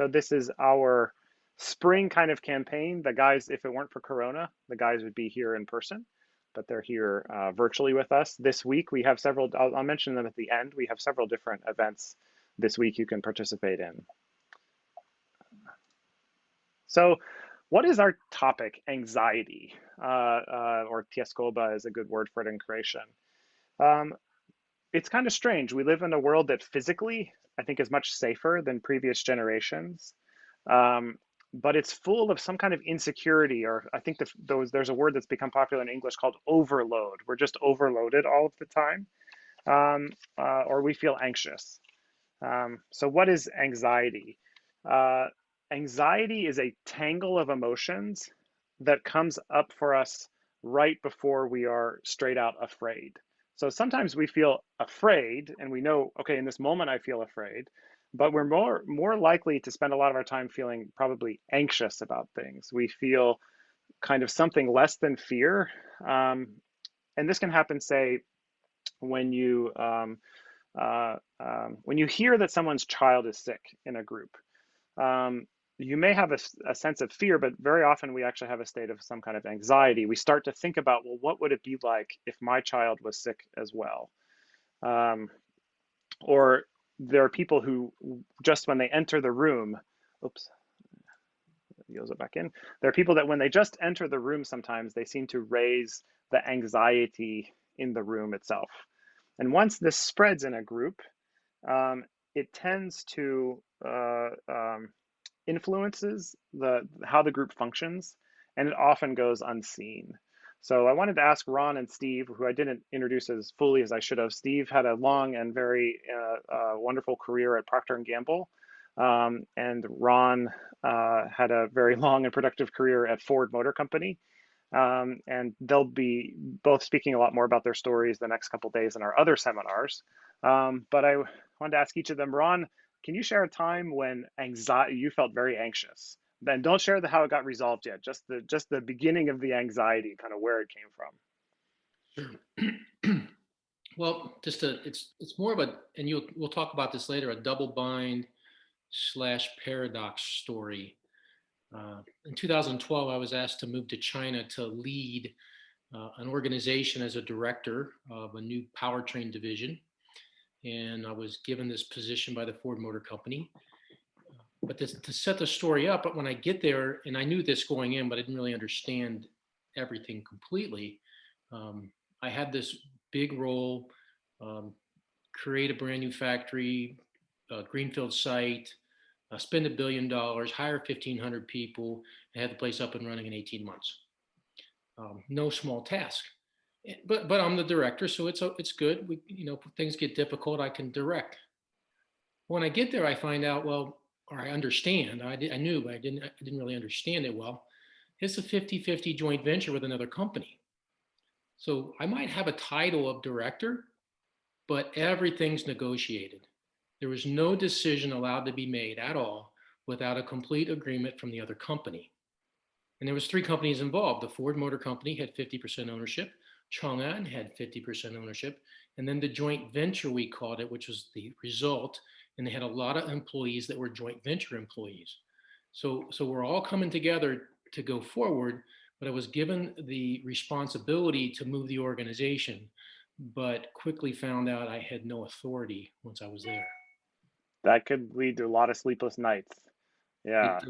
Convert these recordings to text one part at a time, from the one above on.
So this is our spring kind of campaign. The guys, if it weren't for Corona, the guys would be here in person, but they're here uh, virtually with us. This week we have several, I'll, I'll mention them at the end. We have several different events this week you can participate in. So what is our topic? Anxiety, uh, uh, or tjeskoba is a good word for it in Croatian. Um, it's kind of strange. We live in a world that physically, I think, is much safer than previous generations. Um, but it's full of some kind of insecurity, or I think the, those, there's a word that's become popular in English called overload. We're just overloaded all of the time, um, uh, or we feel anxious. Um, so, what is anxiety? Uh, anxiety is a tangle of emotions that comes up for us right before we are straight out afraid. So sometimes we feel afraid and we know, okay, in this moment I feel afraid, but we're more more likely to spend a lot of our time feeling probably anxious about things. We feel kind of something less than fear. Um, and this can happen, say, when you um, uh, um, when you hear that someone's child is sick in a group. You may have a, a, sense of fear, but very often we actually have a state of some kind of anxiety. We start to think about, well, what would it be like if my child was sick as well? Um, or there are people who just when they enter the room, oops, yields it back in. There are people that when they just enter the room, sometimes they seem to raise the anxiety in the room itself. And once this spreads in a group, um, it tends to uh, um, influences the how the group functions, and it often goes unseen. So I wanted to ask Ron and Steve, who I didn't introduce as fully as I should have. Steve had a long and very uh, uh, wonderful career at Procter and Gamble, um, and Ron uh, had a very long and productive career at Ford Motor Company. Um, and they'll be both speaking a lot more about their stories the next couple days in our other seminars. Um, but I wanted to ask each of them, Ron, can you share a time when anxiety you felt very anxious? Then don't share the how it got resolved yet. Just the just the beginning of the anxiety, kind of where it came from. Sure. well, just a it's it's more of a and you we'll talk about this later. A double bind slash paradox story. Uh, in 2012, I was asked to move to China to lead uh, an organization as a director of a new powertrain division and I was given this position by the Ford Motor Company. But to, to set the story up, but when I get there, and I knew this going in, but I didn't really understand everything completely. Um, I had this big role, um, create a brand new factory, greenfield site, uh, spend a billion dollars, hire 1,500 people, and have the place up and running in 18 months. Um, no small task. Eh, but but I'm the director, so it's it's good. We you know things get difficult, I can direct. When I get there, I find out well, or I understand. I did, I knew, but I didn't I didn't really understand it well. It's a 50-50 joint venture with another company. So I might have a title of director, but everything's negotiated. There was no decision allowed to be made at all without a complete agreement from the other company. And there was three companies involved. The Ford Motor Company had 50% ownership. Chang'an had 50% ownership. And then the joint venture, we called it, which was the result. And they had a lot of employees that were joint venture employees. So, so we're all coming together to go forward, but I was given the responsibility to move the organization, but quickly found out I had no authority once I was there. That could lead to a lot of sleepless nights. Yeah.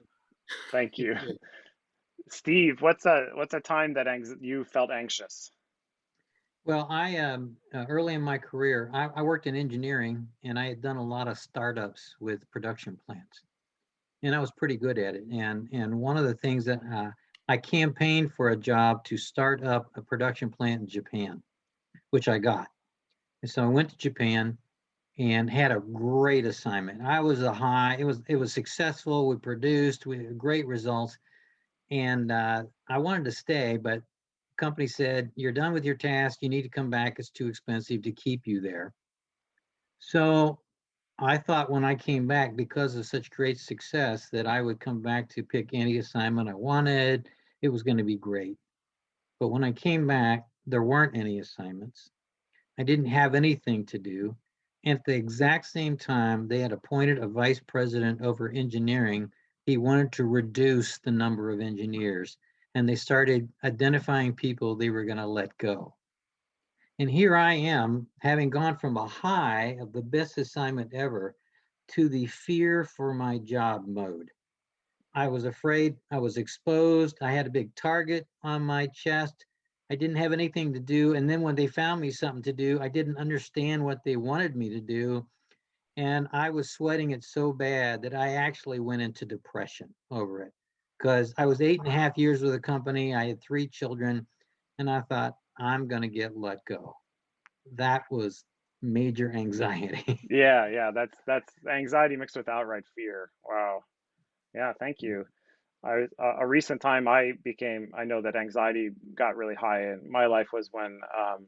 Thank you. Steve, what's a what's a time that you felt anxious? Well, I um, uh, early in my career, I, I, worked in engineering, and I had done a lot of startups with production plants, and I was pretty good at it. And and one of the things that uh, I campaigned for a job to start up a production plant in Japan, which I got. And so I went to Japan and had a great assignment. I was a high. It was it was successful. We produced. We had great results, and uh, I wanted to stay, but company said, you're done with your task, you need to come back, it's too expensive to keep you there. So I thought when I came back, because of such great success, that I would come back to pick any assignment I wanted. It was going to be great. But when I came back, there weren't any assignments. I didn't have anything to do. And at the exact same time, they had appointed a vice president over engineering. He wanted to reduce the number of engineers and they started identifying people they were going to let go. And here I am, having gone from a high of the best assignment ever to the fear for my job mode. I was afraid, I was exposed, I had a big target on my chest. I didn't have anything to do. And then when they found me something to do, I didn't understand what they wanted me to do. And I was sweating it so bad that I actually went into depression over it because I was eight and a half years with the company. I had three children, and I thought, I'm going to get let go. That was major anxiety. yeah, yeah, that's that's anxiety mixed with outright fear. Wow. Yeah, thank you. I uh, a recent time I became I know that anxiety got really high in my life was when um,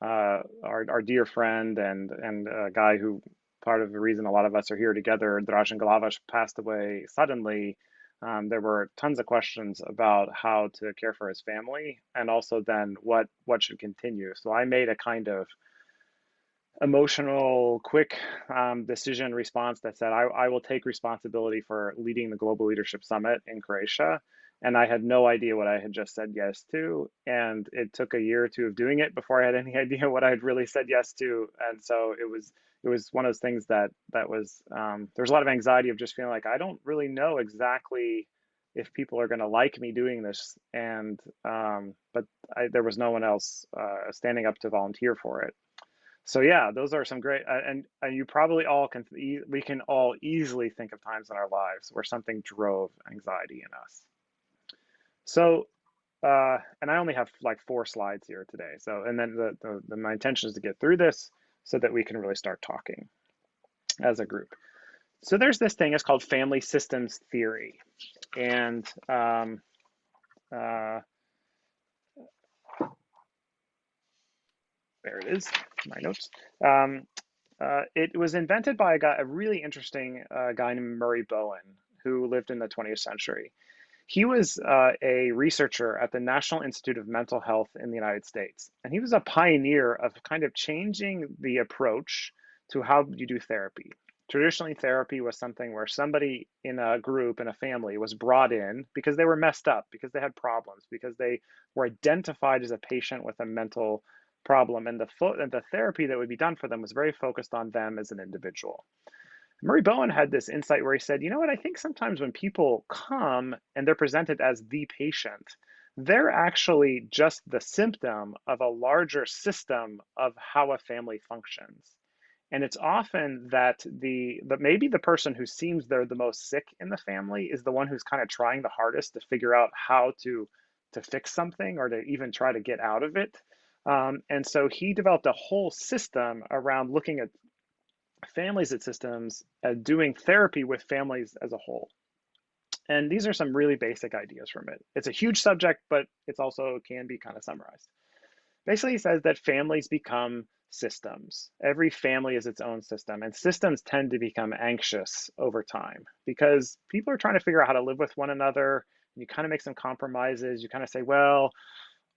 uh, our our dear friend and and a guy who part of the reason a lot of us are here together, Dražen Glavaš, passed away suddenly um, there were tons of questions about how to care for his family and also then what what should continue. So i made a kind of emotional quick um, decision response that said I, I will take responsibility for leading the global leadership summit in croatia. And i had no idea what i had just said yes to and it took a year or two of doing it before i had any idea what i had really said yes to. And so it was it was one of those things that that was um, there was a lot of anxiety of just feeling like I don't really know exactly if people are going to like me doing this, and um, but I, there was no one else uh, standing up to volunteer for it. So yeah, those are some great, uh, and and you probably all can we can all easily think of times in our lives where something drove anxiety in us. So uh, and I only have like four slides here today. So, and then the, the, the, my intention is to get through this so that we can really start talking as a group. So there's this thing, it's called family systems theory. And um, uh, there it is, my notes. Um, uh, it was invented by a guy, a really interesting uh, guy named Murray Bowen, who lived in the 20th century. He was uh, a researcher at the National Institute of Mental Health in the United States, and he was a pioneer of kind of changing the approach to how you do therapy. Traditionally, therapy was something where somebody in a group, in a family, was brought in because they were messed up, because they had problems, because they were identified as a patient with a mental problem, and the, and the therapy that would be done for them was very focused on them as an individual. Murray Bowen had this insight where he said, you know what, I think sometimes when people come and they're presented as the patient, they're actually just the symptom of a larger system of how a family functions. And it's often that the, but maybe the person who seems they're the most sick in the family is the one who's kind of trying the hardest to figure out how to to fix something or to even try to get out of it. Um, and so he developed a whole system around looking at families at systems uh, doing therapy with families as a whole. And these are some really basic ideas from it. It's a huge subject, but it's also can be kind of summarized. Basically, says that families become systems. Every family is its own system, and systems tend to become anxious over time because people are trying to figure out how to live with one another. You kind of make some compromises. You kind of say, well,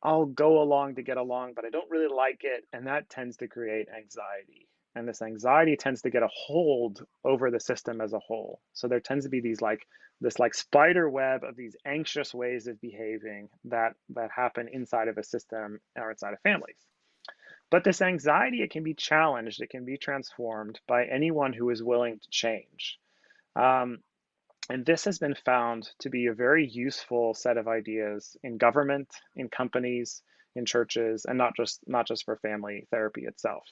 I'll go along to get along, but I don't really like it. And that tends to create anxiety and this anxiety tends to get a hold over the system as a whole. So there tends to be these like this like spider web of these anxious ways of behaving that that happen inside of a system or inside of families. But this anxiety it can be challenged it can be transformed by anyone who is willing to change. Um, and this has been found to be a very useful set of ideas in government in companies in churches and not just not just for family therapy itself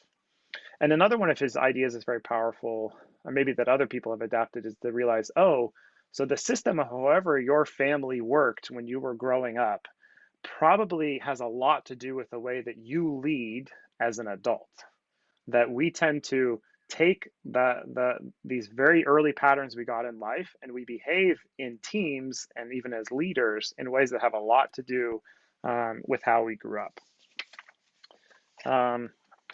and another one of his ideas is very powerful, or maybe that other people have adapted, is to realize, oh, so the system of however your family worked when you were growing up probably has a lot to do with the way that you lead as an adult. That we tend to take the, the these very early patterns we got in life and we behave in teams and even as leaders in ways that have a lot to do um, with how we grew up. Um,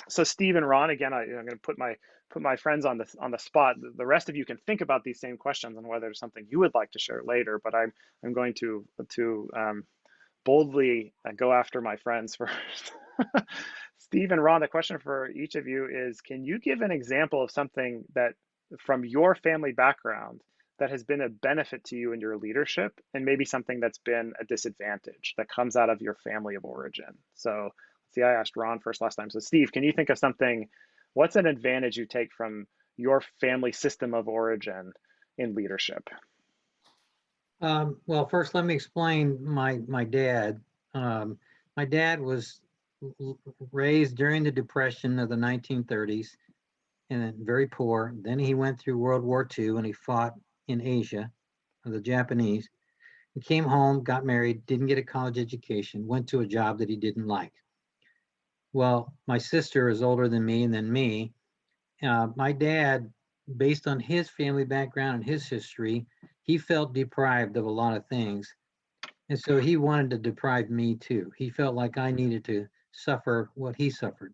so Steve and Ron, again, I, am going to put my put my friends on the on the spot. The rest of you can think about these same questions and whether something you would like to share later. But I'm I'm going to to um, boldly uh, go after my friends first. Steve and Ron, the question for each of you is, can you give an example of something that from your family background that has been a benefit to you in your leadership and maybe something that's been a disadvantage that comes out of your family of origin? So see, I asked Ron first last time. So Steve, can you think of something, what's an advantage you take from your family system of origin in leadership? Um, well, first, let me explain my, my dad. Um, my dad was raised during the Depression of the 1930s and very poor. Then he went through World War II and he fought in Asia, the Japanese. He came home, got married, didn't get a college education, went to a job that he didn't like. Well, my sister is older than me and then me. Uh, my dad, based on his family background and his history, he felt deprived of a lot of things. And so he wanted to deprive me too. He felt like I needed to suffer what he suffered.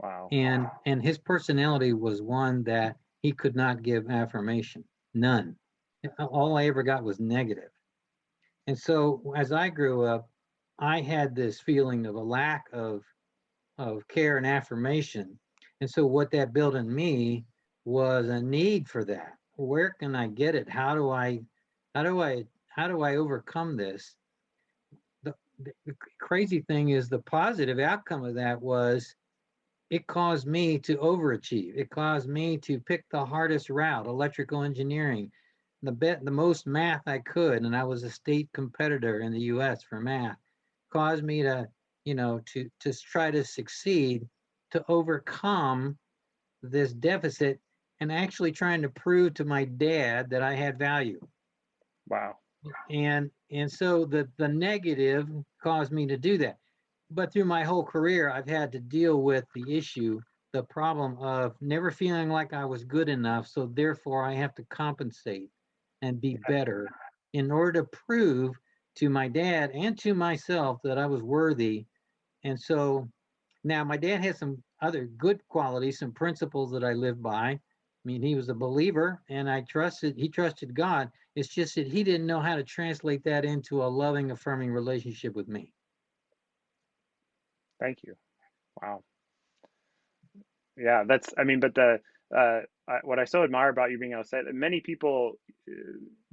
Wow. And and his personality was one that he could not give affirmation. None. All I ever got was negative. And so as I grew up, I had this feeling of a lack of of care and affirmation. And so what that built in me was a need for that. Where can I get it? How do I how do I how do I overcome this? The, the, crazy thing is the positive outcome of that was it caused me to overachieve. It caused me to pick the hardest route, electrical engineering, the bet the most math I could, and I was a state competitor in the US for math, caused me to, you know, to to try to succeed, to overcome this deficit and actually trying to prove to my dad that I had value. Wow. And and so the the negative caused me to do that but through my whole career, I've had to deal with the issue, the problem of never feeling like I was good enough. So therefore, I have to compensate and be better in order to prove to my dad and to myself that I was worthy. And so now my dad has some other good qualities, some principles that I live by. I mean, he was a believer and I trusted, he trusted God. It's just that he didn't know how to translate that into a loving, affirming relationship with me. Thank you. Wow. Yeah, that's, I mean, but the, uh, what I so admire about you being able to say that many people uh,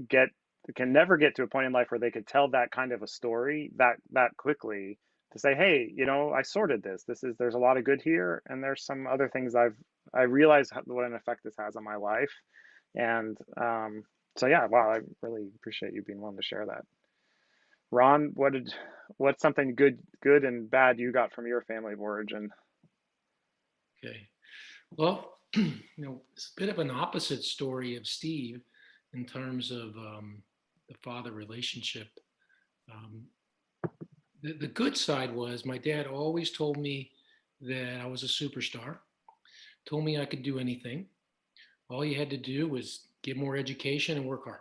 get, can never get to a point in life where they could tell that kind of a story that, that quickly to say, hey, you know, I sorted this. This is, there's a lot of good here. And there's some other things I've, I realize what an effect this has on my life. And um, so, yeah, wow, I really appreciate you being willing to share that. Ron, what did what's something good good and bad you got from your family of origin? Okay. Well, you know, it's a bit of an opposite story of Steve in terms of um, the father relationship. Um, the, the good side was my dad always told me that I was a superstar, told me I could do anything. All you had to do was get more education and work hard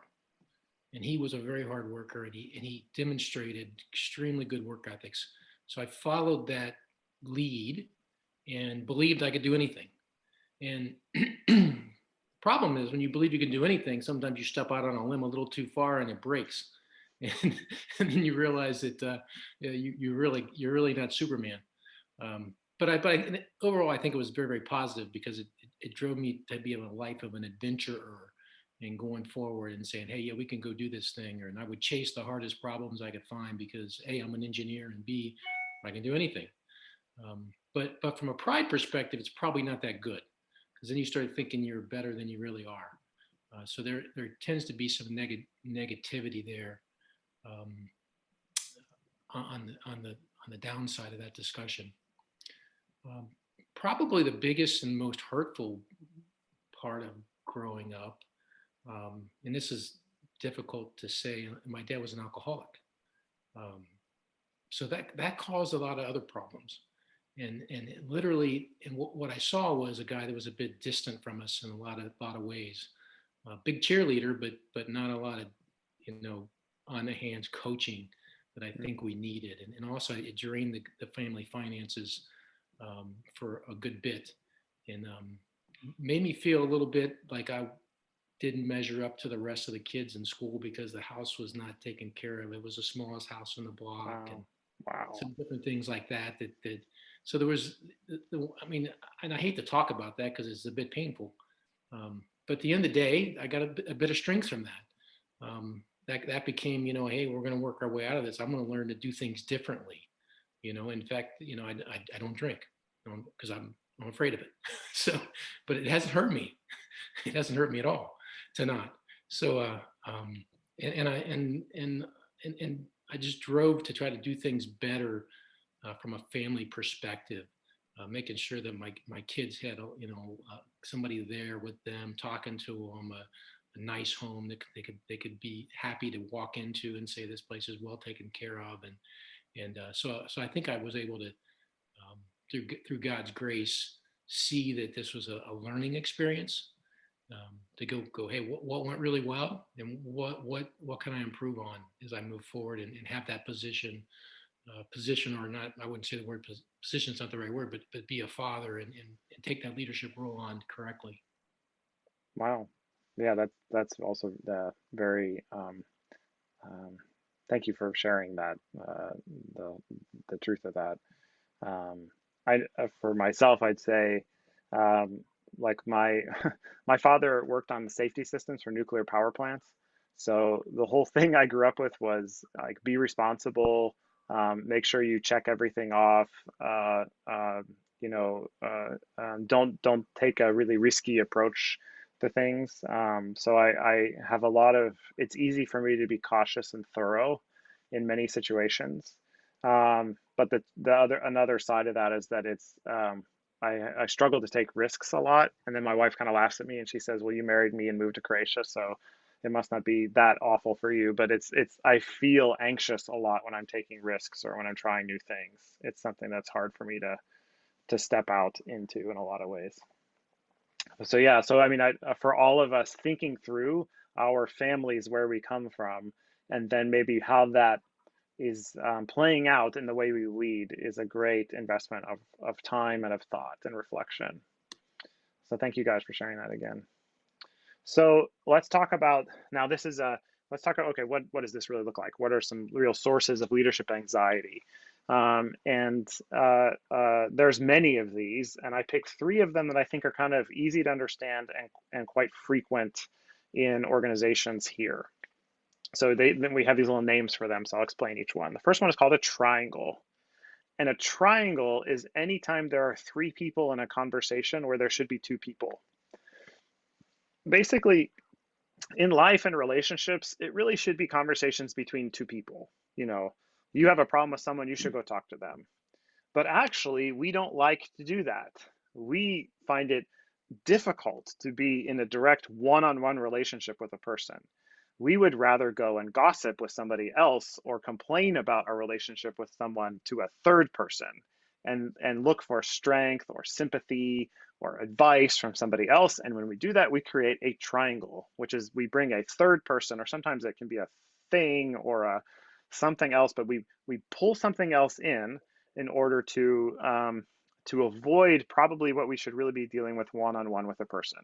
and he was a very hard worker and he, and he demonstrated extremely good work ethics. So I followed that lead and believed I could do anything. And problem is when you believe you can do anything, sometimes you step out on a limb a little too far and it breaks. And, and then you realize that uh, you, you really, you're really not Superman. Um, but I, but I, overall, I think it was very, very positive because it, it, it drove me to be in a life of an adventurer and going forward and saying, hey, yeah, we can go do this thing. Or, and I would chase the hardest problems I could find because A, I'm an engineer and B, I can do anything. Um, but, but from a pride perspective, it's probably not that good because then you start thinking you're better than you really are. Uh, so there, there tends to be some neg negativity there um, on, the, on, the, on the downside of that discussion. Um, probably the biggest and most hurtful part of growing up um, and this is difficult to say. My dad was an alcoholic. Um, so that, that caused a lot of other problems. And, and literally, and what, I saw was a guy that was a bit distant from us in a lot of, lot of ways. A big cheerleader, but, but not a lot of, you know, on the hands coaching that I think we needed. And, and also it drained the, the family finances um, for a good bit and um, made me feel a little bit like I didn't measure up to the rest of the kids in school because the house was not taken care of. It was the smallest house in the block Wow. and Wow. some different things like that, that, that, so there was, I mean, and I hate to talk about that because it's a bit painful. Um, but at the end of the day, I got a, a bit of strength from that. Um, that that became, you know, hey, we're going to work our way out of this. I'm going to learn to do things differently. You know, in fact, you know, I, I, I don't drink because I'm I'm afraid of it. so, but it hasn't hurt me. It hasn't hurt me at all to not. So, uh, um, and, and I and, and and and I just drove to try to do things better uh, from a family perspective, uh, making sure that my my kids had you know uh, somebody there with them, talking to them, a, nice home that they could they could be happy to walk into and say this place is well taken care of, and and uh, so so I think I was able to um, through through God's grace see that this was a, a learning experience um, to go go hey what, what went really well and what what what can i improve on as i move forward and, and have that position uh, position or not i wouldn't say the word position is not the right word but but be a father and, and, and take that leadership role on correctly. Wow yeah that's that's also uh, very um, um, thank you for sharing that uh, the the truth of that. Um, I uh, for myself I'd say um, like my my father worked on the safety systems for nuclear power plants. So the whole thing i grew up with was like be responsible um, make sure you check everything off uh, uh, you know uh, um, don't don't take a really risky approach to things um, so I, I have a lot of it's easy for me to be cautious and thorough in many situations um, but the, the other another side of that is that it's um, I, I struggle to take risks a lot. And then my wife kind of laughs at me and she says, well, you married me and moved to Croatia. So it must not be that awful for you, but it's, it's, I feel anxious a lot when I'm taking risks or when I'm trying new things. It's something that's hard for me to, to step out into in a lot of ways. So yeah, so I mean, I, uh, for all of us thinking through our families, where we come from, and then maybe how that is um, playing out in the way we lead is a great investment of, of time and of thought and reflection. So thank you guys for sharing that again. So let's talk about, now this is a, let's talk about, okay, what, what does this really look like? What are some real sources of leadership anxiety? Um, and uh, uh, there's many of these, and I picked three of them that I think are kind of easy to understand and, and quite frequent in organizations here. So they, then we have these little names for them, so I'll explain each one. The first one is called a triangle. And a triangle is anytime there are three people in a conversation where there should be two people. Basically, in life and relationships, it really should be conversations between two people. You know, you have a problem with someone, you should go talk to them. But actually, we don't like to do that. We find it difficult to be in a direct one on one relationship with a person we would rather go and gossip with somebody else or complain about our relationship with someone to a third person and and look for strength or sympathy or advice from somebody else and when we do that we create a triangle which is we bring a third person or sometimes it can be a thing or a something else but we we pull something else in in order to um, to avoid probably what we should really be dealing with one-on-one with a person.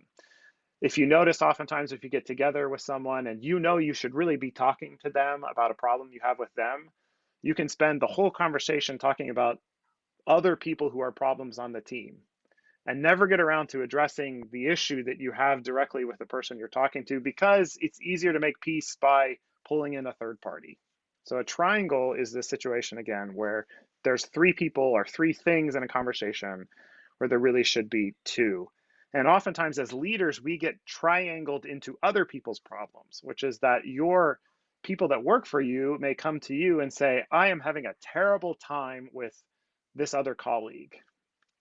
If you notice oftentimes if you get together with someone and you know you should really be talking to them about a problem you have with them you can spend the whole conversation talking about other people who are problems on the team. And never get around to addressing the issue that you have directly with the person you're talking to because it's easier to make peace by pulling in a third party so a triangle is this situation again where there's three people or three things in a conversation where there really should be two and oftentimes, as leaders, we get triangled into other people's problems, which is that your people that work for you may come to you and say, I am having a terrible time with this other colleague.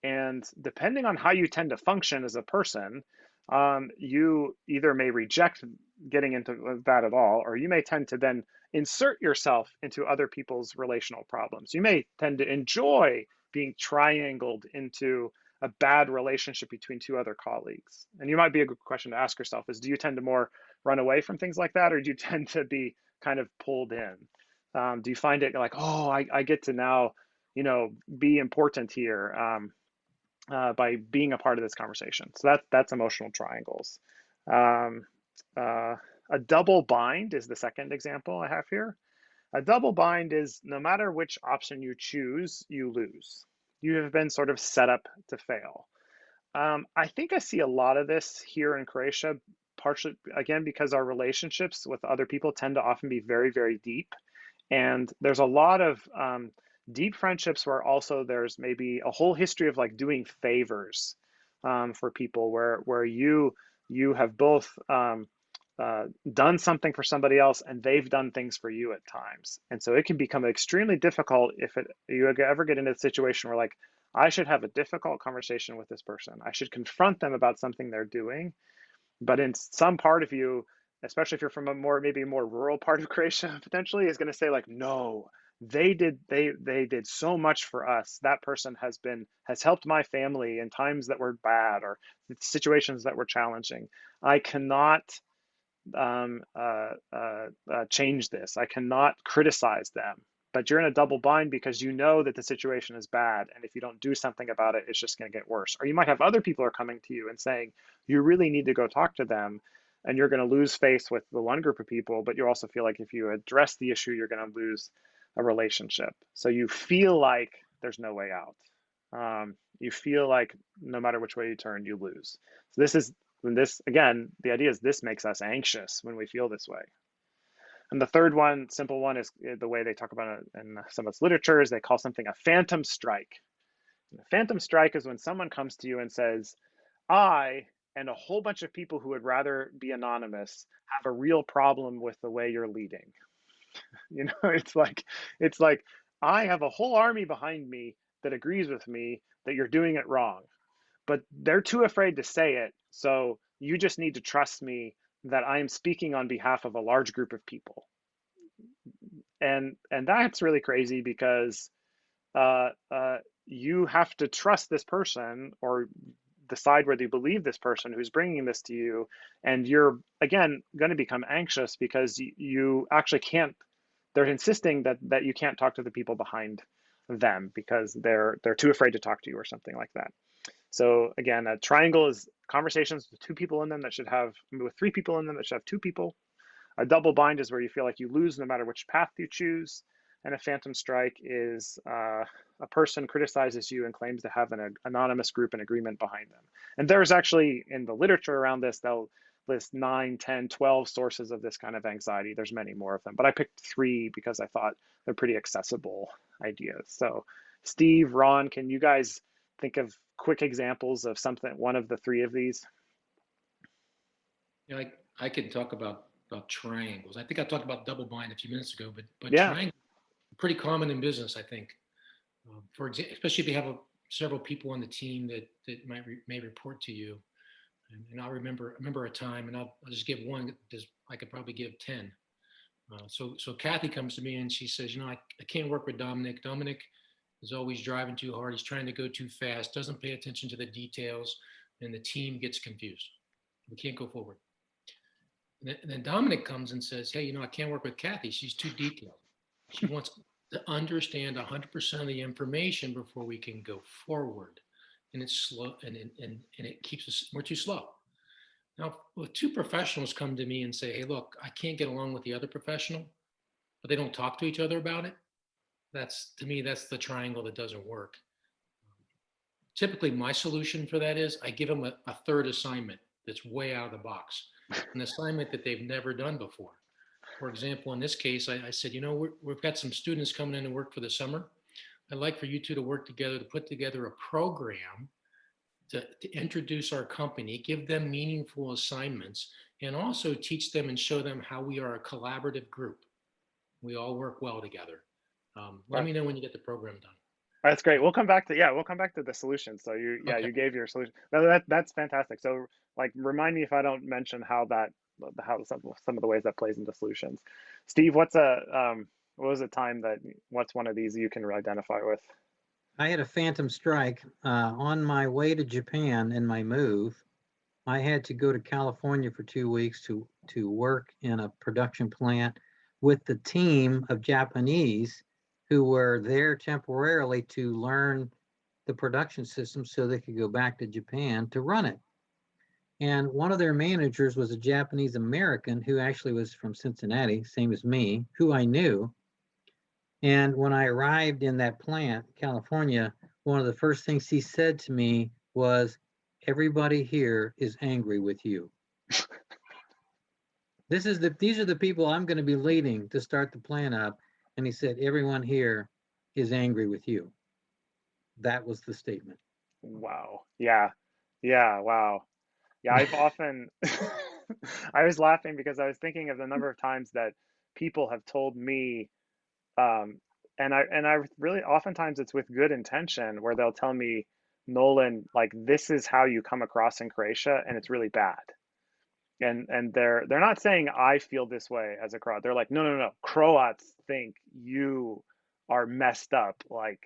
And depending on how you tend to function as a person, um, you either may reject getting into that at all, or you may tend to then insert yourself into other people's relational problems. You may tend to enjoy being triangled into a bad relationship between two other colleagues? And you might be a good question to ask yourself is do you tend to more run away from things like that or do you tend to be kind of pulled in? Um, do you find it like, oh, I, I get to now, you know, be important here um, uh, by being a part of this conversation? So that, that's emotional triangles. Um, uh, a double bind is the second example I have here. A double bind is no matter which option you choose, you lose you have been sort of set up to fail. Um, I think I see a lot of this here in Croatia, partially again because our relationships with other people tend to often be very, very deep, and there's a lot of um, deep friendships where also there's maybe a whole history of like doing favors um, for people, where where you you have both um, uh, done something for somebody else and they've done things for you at times. And so it can become extremely difficult if it, you ever get into a situation where like, I should have a difficult conversation with this person. I should confront them about something they're doing. But in some part of you, especially if you're from a more, maybe more rural part of Croatia, potentially is going to say like, no, they did they they did so much for us that person has been has helped my family in times that were bad or situations that were challenging i cannot um, uh, uh, uh, change this. I cannot criticize them. But you're in a double bind because you know that the situation is bad. And if you don't do something about it, it's just going to get worse. Or you might have other people are coming to you and saying, you really need to go talk to them. And you're going to lose face with the one group of people, but you also feel like if you address the issue, you're going to lose a relationship. So you feel like there's no way out. Um, you feel like no matter which way you turn, you lose. So this is when this, again, the idea is this makes us anxious when we feel this way. And the third one, simple one, is eh, the way they talk about it in some of its literature is they call something a phantom strike. And a phantom strike is when someone comes to you and says, I and a whole bunch of people who would rather be anonymous have a real problem with the way you're leading. you know, it's like it's like I have a whole army behind me that agrees with me that you're doing it wrong but they're too afraid to say it. So you just need to trust me that I am speaking on behalf of a large group of people. And and that's really crazy because uh, uh, you have to trust this person or decide whether you believe this person who's bringing this to you and you're again going to become anxious because you, actually can't they're insisting that that you can't talk to the people behind them because they're they're too afraid to talk to you or something like that so again, a triangle is conversations with two people in them that should have, with three people in them that should have two people. A double bind is where you feel like you lose no matter which path you choose. And a phantom strike is uh, a person criticizes you and claims to have an anonymous group and agreement behind them. And there's actually, in the literature around this, they'll list 9, 10, 12 sources of this kind of anxiety. There's many more of them, but I picked three because I thought they're pretty accessible ideas. So Steve, Ron, can you guys think of quick examples of something, one of the three of these? Yeah, I, I could talk about, about triangles. I think I talked about double bind a few minutes ago, but, but Yeah. triangle, pretty common in business, I think. Um, For example, especially if you have a, several people on the team that, that might, re- may report to you. And, and I remember, remember a time, and I'll, I'll just give one, because I could probably give 10. Uh, so, so Kathy comes to me and she says, you know, I, I can't work with Dominic. Dominic is always driving too hard. He's trying to go too fast, doesn't pay attention to the details, and the team gets confused. We can't go forward. And then, Dominic comes and says, Hey, you know, I can't work with Kathy. She's too detailed. She wants to understand 100% of the information before we can go forward. And it's slow and, and, and, it keeps us, we're too slow. Now, two professionals come to me and say, Hey, look, I can't get along with the other professional, but they don't talk to each other about it, that's to me that's the triangle that doesn't work. Typically my solution for that is i give them a, a third assignment that's way out of the box an assignment that they've never done before. For example in this case i, I said you know we have got some students coming in to work for the summer. I'd like for you two to work together to put together a program to, to introduce our company give them meaningful assignments and also teach them and show them how we are a collaborative group. We all work well together um, let Right. me know when you get the program done. That's great. We'll come back to yeah, we'll come back to the solution. So you yeah, Okay. you gave your solution. No, that that's fantastic. So like remind me if I don't mention how that how some some of the ways that plays into solutions. Steve, what's a um what was a time that what's one of these you can identify with? I had a phantom strike uh, on my way to Japan in my move. I had to go to California for two weeks to to work in a production plant with the team of Japanese who were there temporarily to learn the production system so they could go back to Japan to run it. And one of their managers was a Japanese American who actually was from Cincinnati, same as me, who I knew. And when I arrived in that plant, California, one of the first things he said to me was, everybody here is angry with you. this is the, these are the people I'm going to be leading to start the plan up. And he said, everyone here is angry with you. That was the statement. Wow. Yeah. Yeah. Wow. Yeah. I've often, I was laughing because I was thinking of the number of times that people have told me, um, and I and I really oftentimes it's with good intention where they'll tell me, Nolan, like this is how you come across in Croatia, and it's really bad. And and they're they're not saying I feel this way as a Croat. They're like, no, no, no. Croats think you are messed up like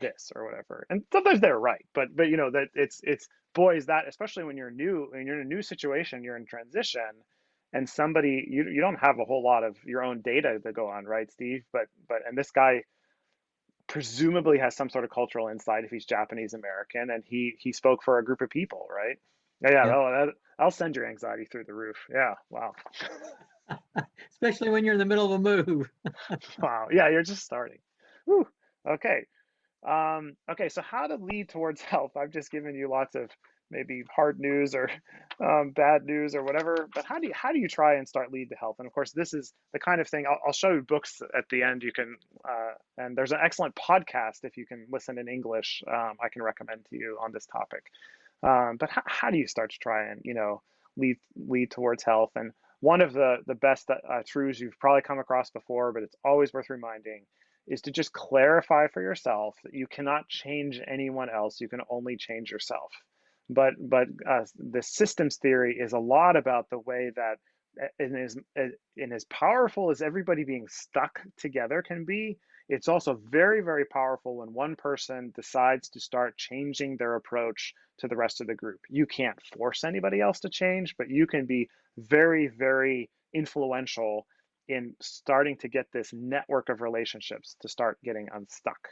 this or whatever. And sometimes they're right, but but you know that it's it's boys that especially when you're new when you're in a new situation, you're in transition and somebody you you don't have a whole lot of your own data to go on, right, Steve? But but and this guy presumably has some sort of cultural insight if he's Japanese American and he he spoke for a group of people, right? Yeah, yeah. Yeah. Oh, that, I'll send your anxiety through the roof. Yeah. Wow. Especially when you're in the middle of a move. Wow. Yeah, you're just starting. Whew. Okay. Um, okay. So how to lead towards health? I've just given you lots of maybe hard news or um, bad news or whatever. But how do you how do you try and start lead to health? And of course, this is the kind of thing I'll, I'll show you books at the end. You can uh, and there's an excellent podcast if you can listen in English. Um, I can recommend to you on this topic. Um, but how, how do you start to try and you know lead lead towards health? And one of the the best uh, truths you've probably come across before, but it's always worth reminding, is to just clarify for yourself that you cannot change anyone else. You can only change yourself. But but uh, the systems theory is a lot about the way that uh, in as uh, in as powerful as everybody being stuck together can be, it's also very very powerful when one person decides to start changing their approach to the rest of the group. You can't force anybody else to change, but you can be very very influential in starting to get this network of relationships to start getting unstuck.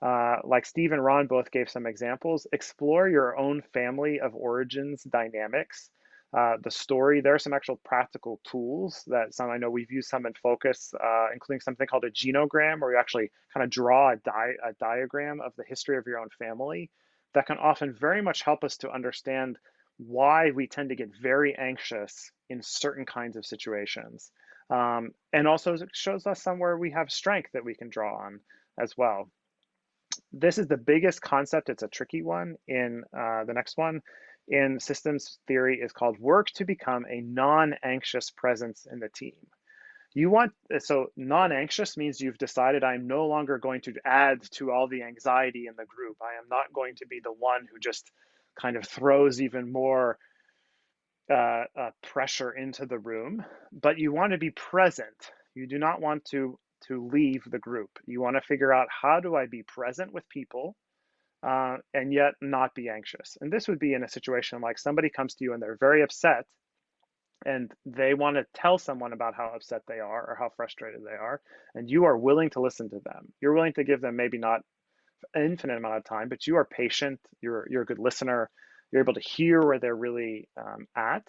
Uh, like Steve and Ron both gave some examples, explore your own family of origins dynamics. Uh, the story, there are some actual practical tools that some I know we've used some in focus, uh, including something called a genogram, where you actually kind of draw a, di a diagram of the history of your own family. That can often very much help us to understand why we tend to get very anxious in certain kinds of situations. Um, and also it shows us somewhere we have strength that we can draw on as well this is the biggest concept. It's a tricky one in uh, the next one in systems theory is called work to become a non-anxious presence in the team. You want, so non-anxious means you've decided I'm no longer going to add to all the anxiety in the group. I am not going to be the one who just kind of throws even more uh, uh, pressure into the room, but you want to be present. You do not want to to leave the group. You want to figure out how do I be present with people uh, and yet not be anxious. And this would be in a situation like somebody comes to you and they're very upset and they want to tell someone about how upset they are or how frustrated they are. And you are willing to listen to them. You're willing to give them maybe not an infinite amount of time, but you are patient. You're, you're a good listener. You're able to hear where they're really um, at.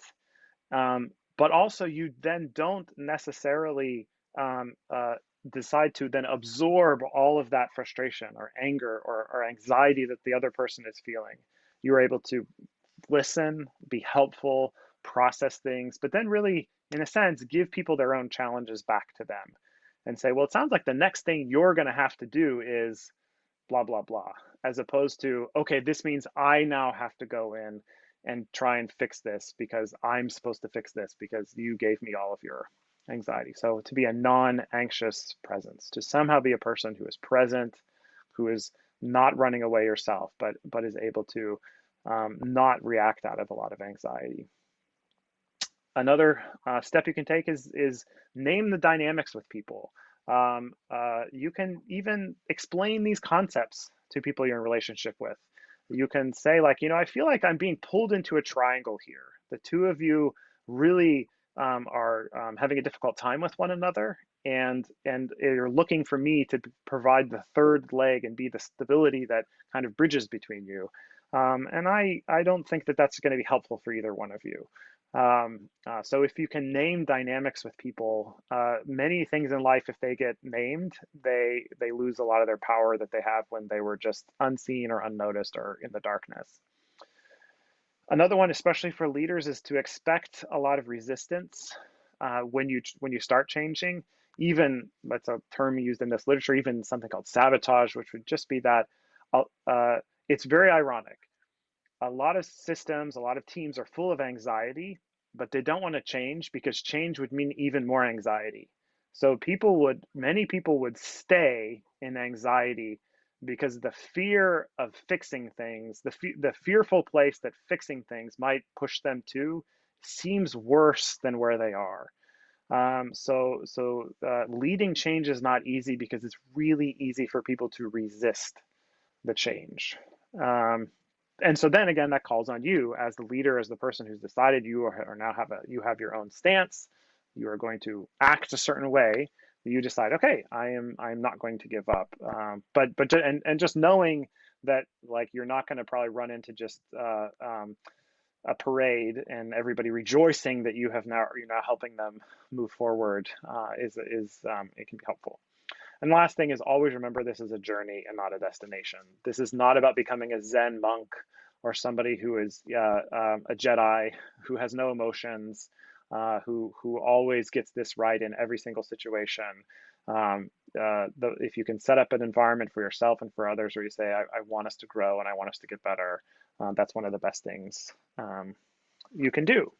Um, but also, you then don't necessarily um, uh, decide to then absorb all of that frustration or anger or, or anxiety that the other person is feeling. You're able to listen, be helpful, process things, but then really, in a sense, give people their own challenges back to them and say, well, it sounds like the next thing you're going to have to do is blah, blah, blah, as opposed to, okay, this means I now have to go in and try and fix this because I'm supposed to fix this because you gave me all of your anxiety. So to be a non-anxious presence, to somehow be a person who is present, who is not running away yourself, but but is able to um, not react out of a lot of anxiety. Another uh, step you can take is is name the dynamics with people. Um, uh, you can even explain these concepts to people you're in relationship with. You can say like, you know, I feel like I'm being pulled into a triangle here. The two of you really um, are um, having a difficult time with one another and and you're looking for me to provide the third leg and be the stability that kind of bridges between you um, and I I don't think that that's going to be helpful for either one of you Um, uh, so if you can name dynamics with people, uh, many things in life, if they get named, they they lose a lot of their power that they have when they were just unseen or unnoticed or in the darkness. Another one, especially for leaders, is to expect a lot of resistance uh, when you when you start changing. Even that's a term used in this literature. Even something called sabotage, which would just be that. Uh, uh it's very ironic a lot of systems, a lot of teams are full of anxiety, but they don't want to change because change would mean even more anxiety. So people would, many people would stay in anxiety because the fear of fixing things, the the fearful place that fixing things might push them to, seems worse than where they are. Um, so so uh, leading change is not easy because it's really easy for people to resist the change. Um, and so then again, that calls on you as the leader, as the person who's decided you are, are now have a you have your own stance. You are going to act a certain way. You decide, okay, I am I am not going to give up. Um, but but and and just knowing that like you're not going to probably run into just uh, um, a parade and everybody rejoicing that you have now you're now helping them move forward uh, is is um, it can be helpful. And last thing is always remember this is a journey and not a destination. This is not about becoming a Zen monk or somebody who is uh, um, a Jedi who has no emotions, uh, who who always gets this right in every single situation. Um, uh, the, if you can set up an environment for yourself and for others where you say, I, I want us to grow and I want us to get better, uh, that's one of the best things um, you can do.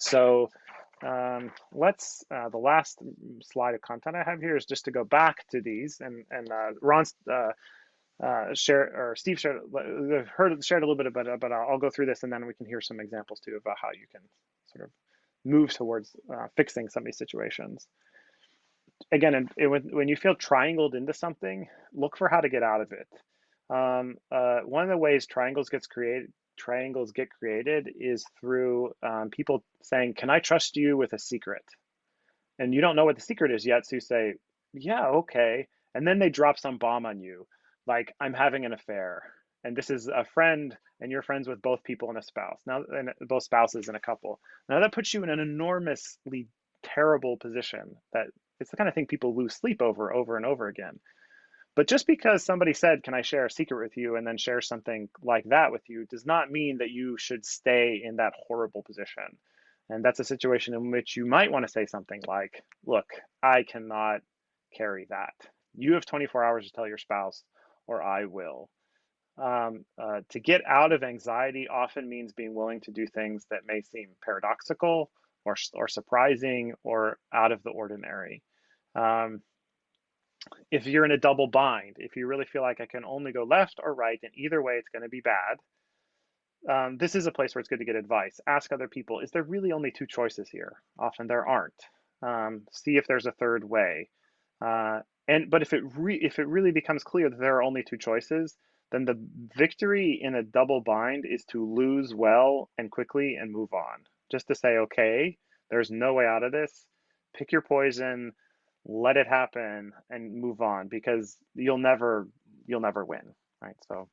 So um, let's, uh, the last slide of content I have here is just to go back to these and, and uh, Ron's uh, uh, share or Steve shared, heard, shared a little bit about but I'll go through this and then we can hear some examples too about how you can sort of move towards uh, fixing some of these situations. Again, it, when you feel triangled into something, look for how to get out of it. Um, uh, one of the ways triangles gets created triangles get created is through um, people saying, Can I trust you with a secret? And you don't know what the secret is yet. So you say, Yeah, okay. And then they drop some bomb on you, like, I'm having an affair. And this is a friend, and you're friends with both people and a spouse. Now, and both spouses and a couple. Now, that puts you in an enormously terrible position that it's the kind of thing people lose sleep over, over and over again. But just because somebody said, Can I share a secret with you? and then share something like that with you does not mean that you should stay in that horrible position. And that's a situation in which you might want to say something like, Look, I cannot carry that. You have 24 hours to tell your spouse, or I will. Um, uh, to get out of anxiety often means being willing to do things that may seem paradoxical or, or surprising or out of the ordinary. Um, if you're in a double bind, if you really feel like I can only go left or right, and either way it's going to be bad, um, this is a place where it's good to get advice. Ask other people, is there really only two choices here? Often there aren't. Um, see if there's a third way. Uh, and but if it if it really becomes clear that there are only two choices, then the victory in a double bind is to lose well and quickly and move on. Just to say, okay, there's no way out of this. Pick your poison let it happen and move on because you'll never you'll never win right so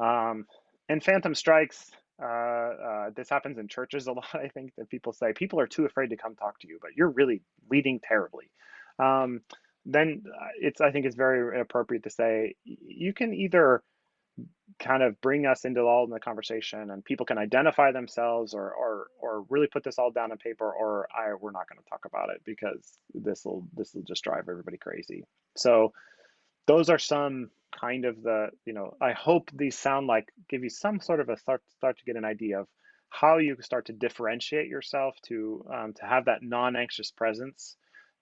um and phantom strikes uh, uh, this happens in churches a lot i think that people say people are too afraid to come talk to you but you're really leading terribly um, then uh, it's i think it's very appropriate to say you can either kind of bring us into all in the conversation and people can identify themselves or or or really put this all down on paper or I we're not going to talk about it because this will this will just drive everybody crazy. So those are some kind of the you know I hope these sound like give you some sort of a start start to get an idea of how you start to differentiate yourself to um, to have that non-anxious presence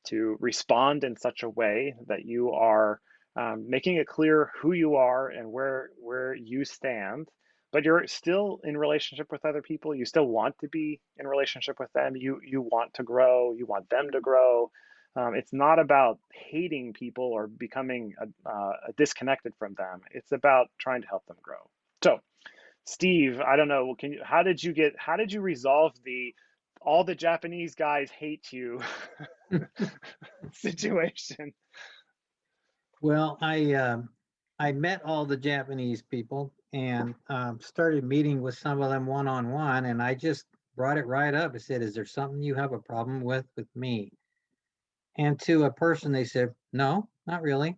to respond in such a way that you are um, making it clear who you are and where where you stand but you're still in relationship with other people. You still want to be in relationship with them. You you want to grow. You want them to grow. Um, it's not about hating people or becoming a, uh, a disconnected from them. It's about trying to help them grow. So steve i don't know can you how did you get how did you resolve the all the japanese guys hate you situation well, I um, I met all the Japanese people and um, started meeting with some of them one on one, and I just brought it right up. I said, is there something you have a problem with with me? And to a person, they said, no, not really.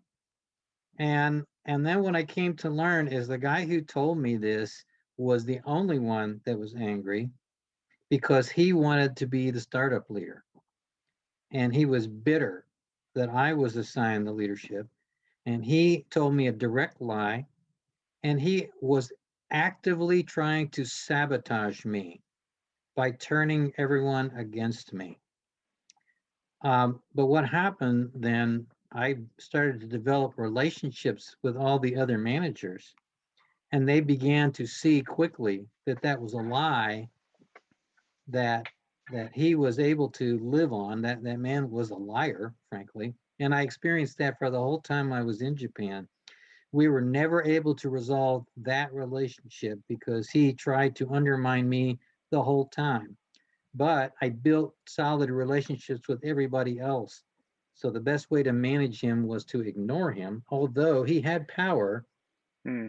And and then when I came to learn is the guy who told me this was the only one that was angry because he wanted to be the startup leader. And he was bitter that I was assigned the leadership. And he told me a direct lie. And he was actively trying to sabotage me by turning everyone against me. Um, but what happened then, I started to develop relationships with all the other managers, and they began to see quickly that that was a lie that that he was able to live on. That that man was a liar, frankly, and I experienced that for the whole time I was in Japan. We were never able to resolve that relationship because he tried to undermine me the whole time but I built solid relationships with everybody else. So the best way to manage him was to ignore him, although he had power. Hmm.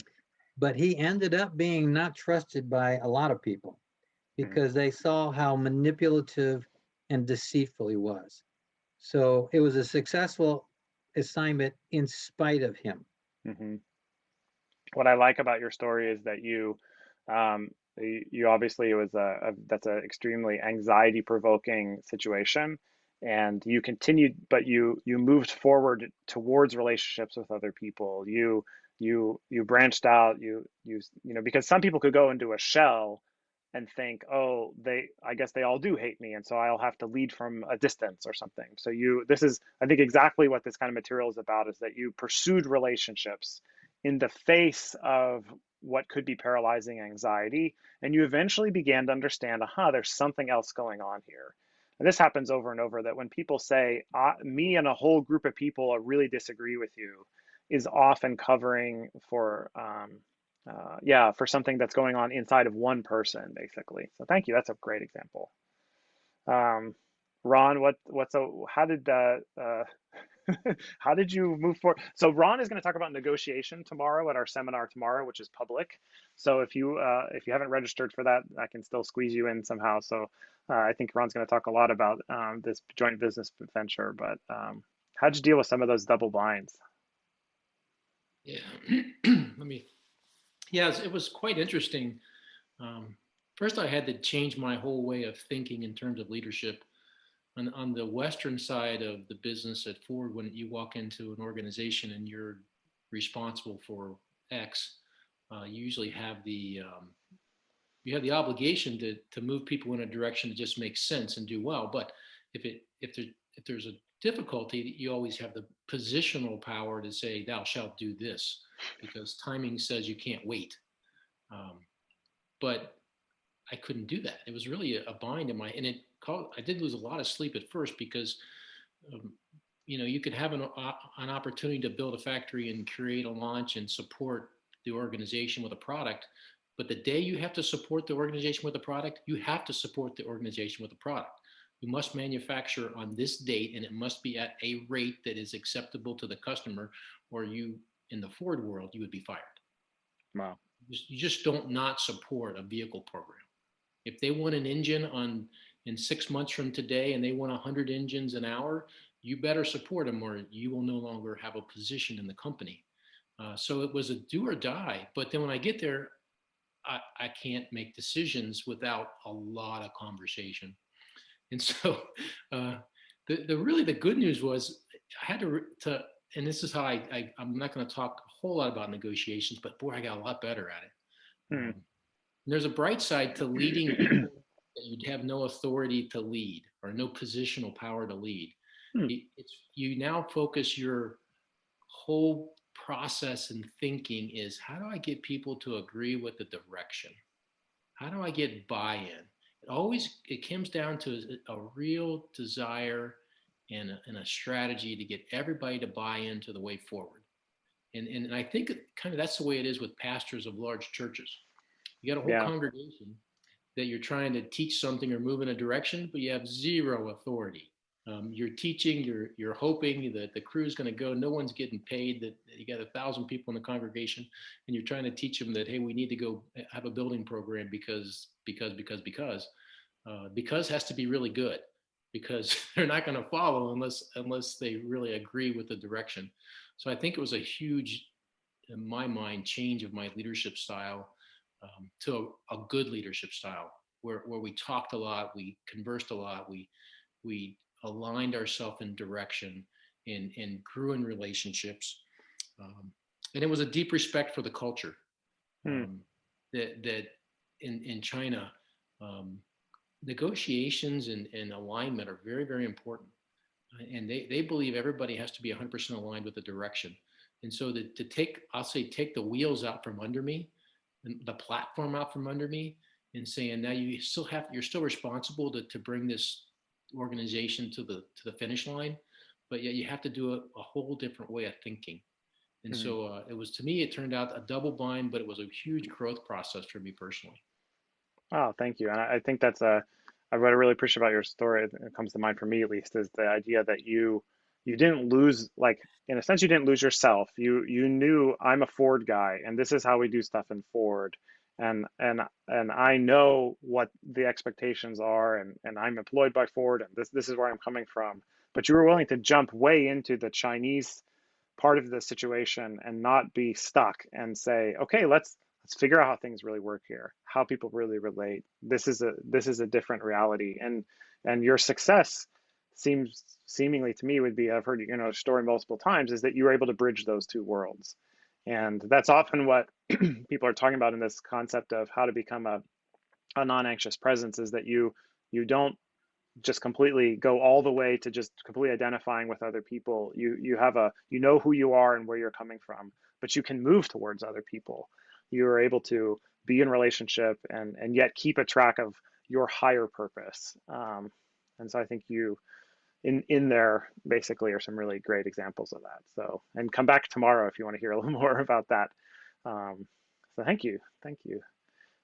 But he ended up being not trusted by a lot of people because they saw how manipulative and deceitful he was. So it was a successful assignment in spite of him. hmm What I like about your story is that you um, you obviously it was a, a that's an extremely anxiety provoking situation and you continued but you you moved forward towards relationships with other people you you you branched out you you you know because some people could go into a shell and think oh they i guess they all do hate me and so i'll have to lead from a distance or something so you this is i think exactly what this kind of material is about is that you pursued relationships in the face of what could be paralyzing anxiety, and you eventually began to understand, aha, there's something else going on here. And this happens over and over that when people say, me and a whole group of people really disagree with you, is often covering for, um, uh, yeah, for something that's going on inside of one person, basically. So thank you. That's a great example. Um, Ron, what what's a how did uh, uh, how did you move forward? So Ron is going to talk about negotiation tomorrow at our seminar tomorrow, which is public. So if you uh, if you haven't registered for that, I can still squeeze you in somehow. So uh, I think Ron's going to talk a lot about um, this joint business venture. But um, how'd you deal with some of those double binds? Yeah, let me. Yeah, it was quite interesting. Um, first, I had to change my whole way of thinking in terms of leadership on, on the western side of the business at Ford, when you walk into an organization and you're responsible for X, uh, you usually have the um, you have the obligation to to move people in a direction that just makes sense and do well. But if it if there if there's a difficulty, you always have the positional power to say, "Thou shalt do this," because timing says you can't wait. Um, but I couldn't do that. It was really a, bind in my and it I did lose a lot of sleep at first because, um, you know, you could have an, uh, an opportunity to build a factory and create a launch and support the organization with a product. But the day you have to support the organization with a product, you have to support the organization with a product. You must manufacture on this date and it must be at a rate that is acceptable to the customer or you, in the Ford world, you would be fired. Wow. You just don't not support a vehicle program. If they want an engine on in six months from today and they want 100 engines an hour, you better support them or you will no longer have a position in the company. Uh, so it was a do or die. But then when I get there, I, I can't make decisions without a lot of conversation. And so uh, the, the really the good news was I had to, to and this is how I, I am not going to talk a whole lot about negotiations, but boy, I got a lot better at it. Hmm. Um, there's a bright side to leading that you'd have no authority to lead or no positional power to lead. Hmm. It's, you now focus your whole process and thinking is how do I get people to agree with the direction? How do I get buy-in? It always it comes down to a, a real desire and a, and a strategy to get everybody to buy into the way forward. And, and, and I think kind of that's the way it is with pastors of large churches. You got a whole yeah. congregation that you're trying to teach something or move in a direction, but you have zero authority. Um, you're teaching, you're you're hoping that the crew is going to go. No one's getting paid. That you got a thousand people in the congregation, and you're trying to teach them that hey, we need to go have a building program because because because because. uh, because has to be really good because they're not going to follow unless unless they really agree with the direction. So I think it was a huge, in my mind, change of my leadership style um, to a, a, good leadership style where, where we talked a lot, we conversed a lot, we we aligned ourselves in direction and, and grew in relationships. Um, and it was a deep respect for the culture hmm. um, that, that in, in China, um, negotiations and, and alignment are very, very important. And they, they believe everybody has to be 100% aligned with the direction. And so to, to take, I'll say, take the wheels out from under me, and the platform out from under me, and saying now you still have, you're still responsible to, to bring this organization to the to the finish line, but yet you have to do a, a whole different way of thinking. And mm-hmm. so uh, it was to me, it turned out a double bind, but it was a huge growth process for me personally. Oh, thank you. And I think that's a, I what I really appreciate about your story. It comes to mind for me at least is the idea that you you didn't lose like in a sense you didn't lose yourself. You you knew I'm a Ford guy and this is how we do stuff in Ford and and and I know what the expectations are and and I'm employed by Ford and this this is where I'm coming from. But you were willing to jump way into the Chinese part of the situation and not be stuck and say okay let's let's figure out how things really work here how people really relate. This is a this is a different reality. And and your success seems seemingly to me would be I've heard you know story multiple times is that you were able to bridge those two worlds and that's often what people are talking about in this concept of how to become a, a non-anxious presence is that you you don't just completely go all the way to just completely identifying with other people. You you have a you know who you are and where you're coming from, but you can move towards other people. You are able to be in relationship and and yet keep a track of your higher purpose. Um, and so I think you in in there basically are some really great examples of that. So and come back tomorrow if you want to hear a little more about that. Um, so thank you, thank you.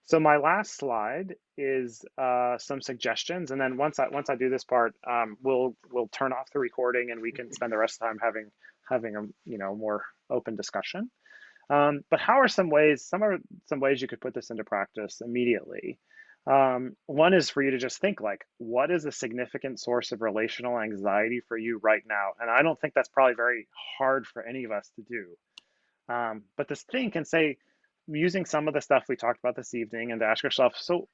So my last slide is uh, some suggestions, and then once I once I do this part, um, we'll we'll turn off the recording and we can spend the rest of the time having having a you know more open discussion. Um, but how are some ways? Some are some ways you could put this into practice immediately. Um, one is for you to just think like, what is a significant source of relational anxiety for you right now? And I don't think that's probably very hard for any of us to do. Um, but to think and say, using some of the stuff we talked about this evening and to ask yourself, so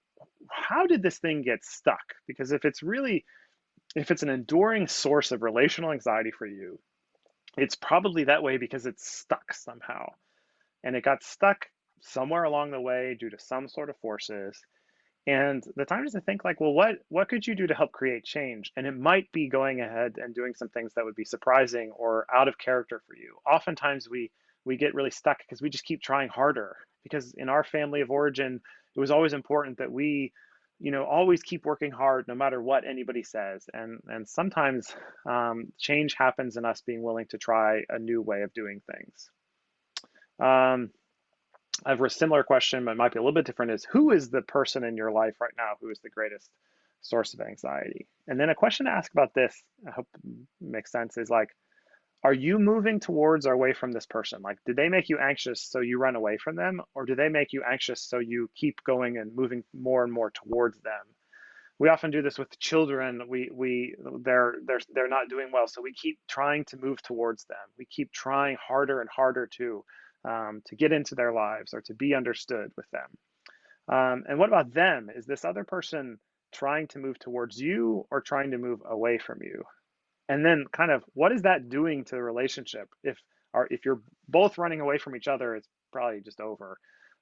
how did this thing get stuck? Because if it's really, if it's an enduring source of relational anxiety for you, it's probably that way because it's stuck somehow. And it got stuck somewhere along the way due to some sort of forces and the time is to think like, well, what what could you do to help create change? And it might be going ahead and doing some things that would be surprising or out of character for you. Oftentimes we we get really stuck because we just keep trying harder. Because in our family of origin, it was always important that we, you know, always keep working hard no matter what anybody says. And and sometimes um, change happens in us being willing to try a new way of doing things. Um, I have a similar question, but might be a little bit different is who is the person in your life right now who is the greatest source of anxiety? And then a question to ask about this, I hope makes sense, is like, are you moving towards or away from this person? Like, did they make you anxious so you run away from them? Or do they make you anxious so you keep going and moving more and more towards them? We often do this with children. We we they're they're they're not doing well, so we keep trying to move towards them. We keep trying harder and harder to um, to get into their lives or to be understood with them. Um, and what about them? Is this other person trying to move towards you or trying to move away from you? And then kind of what is that doing to the relationship? If if you're both running away from each other, it's probably just over.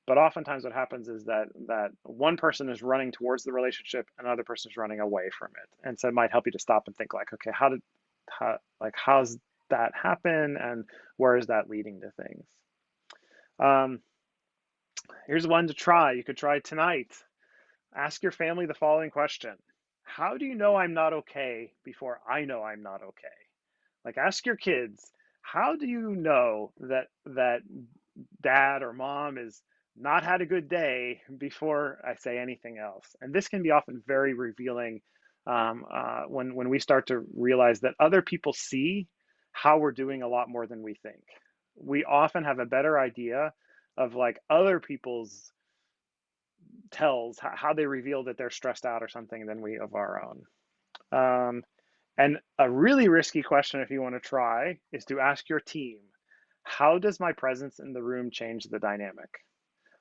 But oftentimes what happens is that that one person is running towards the relationship, another person is running away from it. And so it might help you to stop and think like, okay, how did how like how's that happen and where is that leading to things? Um, here's one to try. You could try tonight. Ask your family the following question How do you know I'm not okay before I know I'm not okay? Like, ask your kids, how do you know that that dad or mom is not had a good day before I say anything else? And this can be often very revealing um, uh, when when we start to realize that other people see how we're doing a lot more than we think we often have a better idea of like other people's tells, how, they reveal that they're stressed out or something than we of our own. Um, and a really risky question, if you want to try, is to ask your team, how does my presence in the room change the dynamic?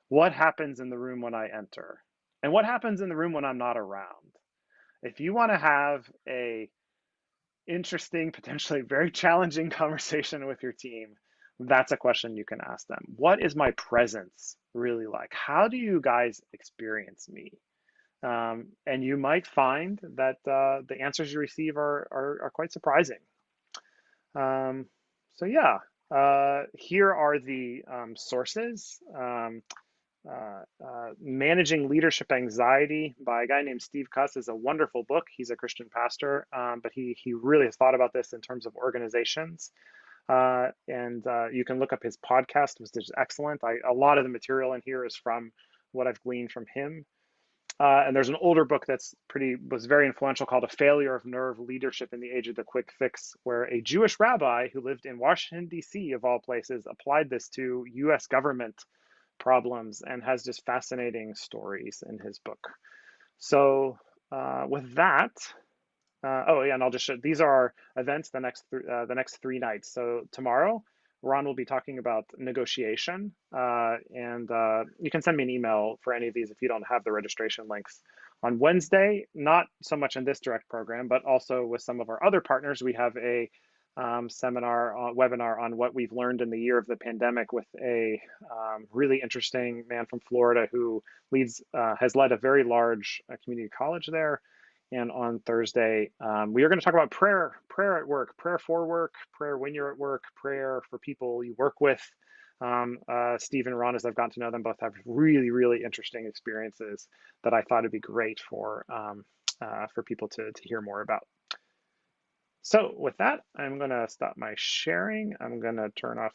What happens in the room when I enter? And what happens in the room when I'm not around? If you want to have a interesting, potentially very challenging conversation with your team, that's a question you can ask them. What is my presence really like? How do you guys experience me? Um, and you might find that uh, the answers you receive are, are, are quite surprising. Um, so yeah, uh, here are the um, sources. Um, uh, uh, Managing Leadership Anxiety by a guy named Steve Cuss is a wonderful book. He's a Christian pastor, um, but he, he really has thought about this in terms of organizations. Uh, and uh, you can look up his podcast, which is excellent. I, a lot of the material in here is from what I've gleaned from him. Uh, and there's an older book that's pretty was very influential called "A Failure of Nerve Leadership in the Age of the Quick Fix," where a Jewish rabbi who lived in Washington D.C. of all places applied this to U.S. government problems and has just fascinating stories in his book. So uh, with that, uh, oh yeah, and I'll just show these are our events the next th uh, the next three nights. So tomorrow, Ron will be talking about negotiation, uh, and uh, you can send me an email for any of these if you don't have the registration links. On Wednesday, not so much in this direct program, but also with some of our other partners, we have a um, seminar, uh, webinar on what we've learned in the year of the pandemic with a um, really interesting man from Florida who leads, uh, has led a very large uh, community college there. And on Thursday, um, we are going to talk about prayer, prayer at work, prayer for work, prayer when you're at work, prayer for people you work with. Um, uh, Steve and Ron, as I've gotten to know them, both have really, really interesting experiences that I thought would be great for um, uh, for people to, to hear more about. So with that, I'm going to stop my sharing. I'm going to turn off